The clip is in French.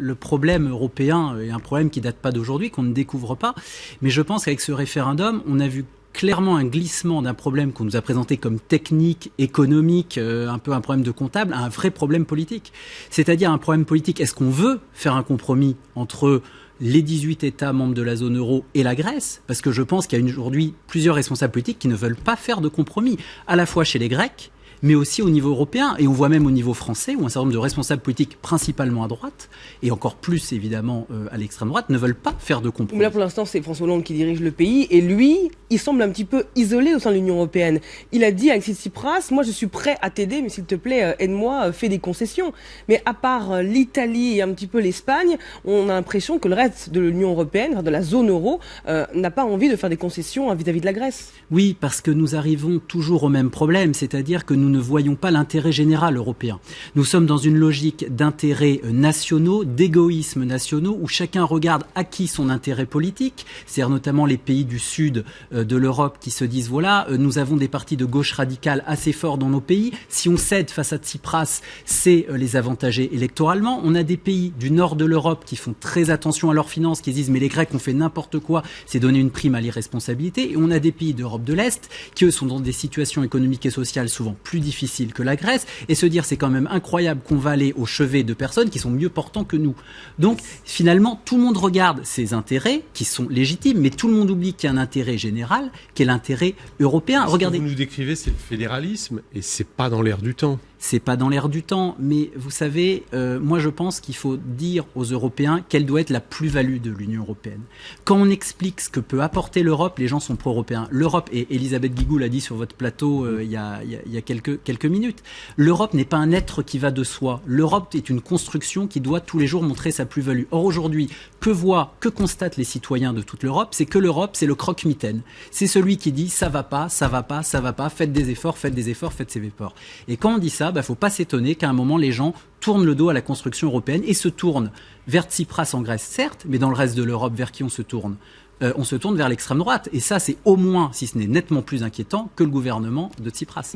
Le problème européen est un problème qui date pas d'aujourd'hui, qu'on ne découvre pas. Mais je pense qu'avec ce référendum, on a vu clairement un glissement d'un problème qu'on nous a présenté comme technique, économique, euh, un peu un problème de comptable, à un vrai problème politique. C'est-à-dire un problème politique. Est-ce qu'on veut faire un compromis entre les 18 États membres de la zone euro et la Grèce? Parce que je pense qu'il y a aujourd'hui plusieurs responsables politiques qui ne veulent pas faire de compromis, à la fois chez les Grecs, mais aussi au niveau européen. Et on voit même au niveau français, où un certain nombre de responsables politiques, principalement à droite, et encore plus évidemment euh, à l'extrême droite, ne veulent pas faire de compromis. Mais là, pour l'instant, c'est François Hollande qui dirige le pays, et lui, il semble un petit peu isolé au sein de l'Union européenne. Il a dit à Alexis Tsipras, moi je suis prêt à t'aider, mais s'il te plaît, euh, aide-moi, euh, fais des concessions. Mais à part l'Italie et un petit peu l'Espagne, on a l'impression que le reste de l'Union européenne, de la zone euro, n'a pas envie de faire des concessions vis-à-vis -vis de la Grèce. Oui, parce que nous arrivons toujours au même problème, c'est-à-dire que nous nous ne voyons pas l'intérêt général européen. Nous sommes dans une logique d'intérêts nationaux, d'égoïsmes nationaux, où chacun regarde à qui son intérêt politique, c'est-à-dire notamment les pays du sud euh, de l'Europe qui se disent voilà, euh, nous avons des partis de gauche radicale assez forts dans nos pays. Si on cède face à Tsipras, c'est euh, les avantager électoralement. On a des pays du nord de l'Europe qui font très attention à leurs finances, qui disent mais les Grecs ont fait n'importe quoi, c'est donner une prime à l'irresponsabilité. Et on a des pays d'Europe de l'Est qui eux sont dans des situations économiques et sociales souvent plus difficiles que la Grèce et se dire c'est quand même incroyable qu'on va aller au chevet de personnes qui sont mieux portants que nous. Donc finalement, tout le monde regarde ses intérêts qui sont légitimes, mais tout le monde oublie qu'il y a un intérêt général, qui est l'intérêt européen. Regardez. Ce que vous nous décrivez, c'est le fédéralisme et c'est pas dans l'air du temps c'est pas dans l'air du temps, mais vous savez, euh, moi je pense qu'il faut dire aux Européens quelle doit être la plus-value de l'Union européenne. Quand on explique ce que peut apporter l'Europe, les gens sont pro-européens. L'Europe, et Elisabeth Guigou l'a dit sur votre plateau euh, il, y a, quelques minutes, l'Europe n'est pas un être qui va de soi. L'Europe est une construction qui doit tous les jours montrer sa plus-value. Or aujourd'hui, que voient, que constatent les citoyens de toute l'Europe? C'est que l'Europe, c'est le croque-mitaine. C'est celui qui dit ça va pas, ça va pas, ça va pas, faites des efforts, faites des efforts, faites ces efforts. Et quand on dit ça, il bah, ne faut pas s'étonner qu'à un moment, les gens tournent le dos à la construction européenne et se tournent vers Tsipras en Grèce, certes, mais dans le reste de l'Europe, vers qui on se tourne euh, on se tourne vers l'extrême droite. Et ça, c'est au moins, si ce n'est nettement plus inquiétant, que le gouvernement de Tsipras.